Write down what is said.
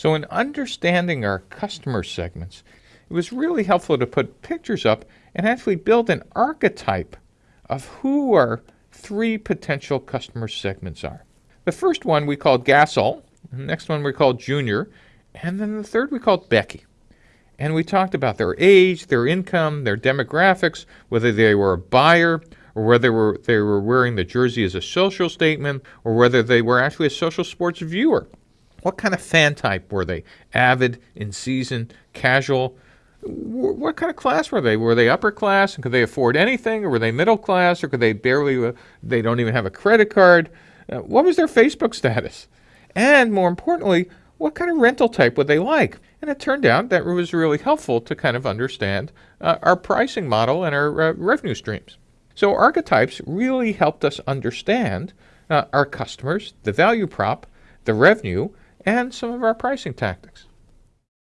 So in understanding our customer segments, it was really helpful to put pictures up and actually build an archetype of who our three potential customer segments are. The first one we called Gasol, the next one we called Junior, and then the third we called Becky. And we talked about their age, their income, their demographics, whether they were a buyer or whether they were, they were wearing the jersey as a social statement or whether they were actually a social sports viewer. What kind of fan type were they? Avid, in season, casual? What kind of class were they? Were they upper class and could they afford anything, or were they middle class, or could they barely? Uh, they don't even have a credit card. Uh, what was their Facebook status? And more importantly, what kind of rental type would they like? And it turned out that it was really helpful to kind of understand uh, our pricing model and our uh, revenue streams. So archetypes really helped us understand uh, our customers, the value prop, the revenue, and some of our pricing tactics.